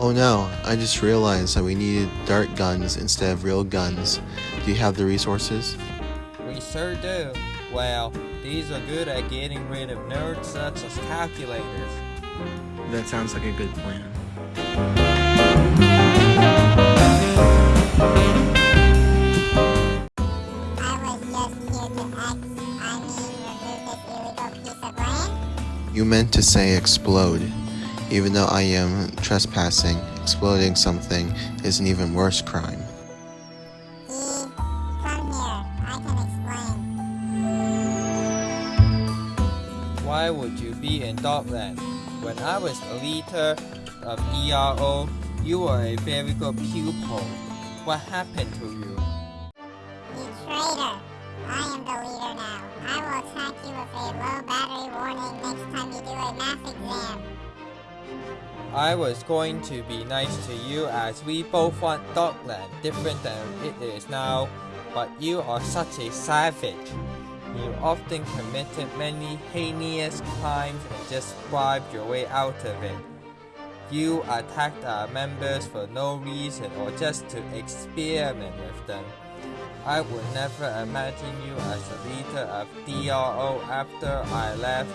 Oh no, I just realized that we needed dart guns instead of real guns. Do you have the resources? We sure do. Well, these are good at getting rid of nerds such as calculators. That sounds like a good plan. You meant to say explode. Even though I am trespassing, exploding something is an even worse crime. Come here, I can explain. Why would you be in Dogland? When I was the leader of ERO, you were a very good pupil. What happened to you? You traitor! I am the leader now. I will attack you with a low battery warning next time you do a math exam. I was going to be nice to you as we both want Dogland different than it is now, but you are such a savage. You often committed many heinous crimes and just bribed your way out of it. You attacked our members for no reason or just to experiment with them. I would never imagine you as the leader of DRO after I left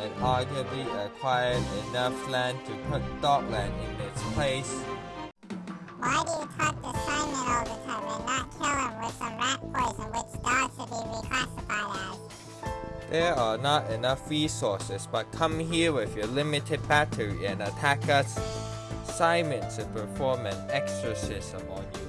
and arguably acquired enough land to put Dogland in its place. Why do you talk to Simon all the time and not kill him with some rat poison which dogs should be reclassified as? There are not enough resources, but come here with your limited battery and attack us. Simon should perform an exorcism on you.